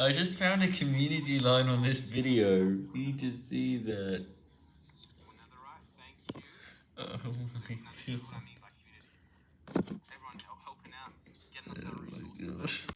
I just found a community line on this video. Need to see that. Oh my god. Oh my gosh.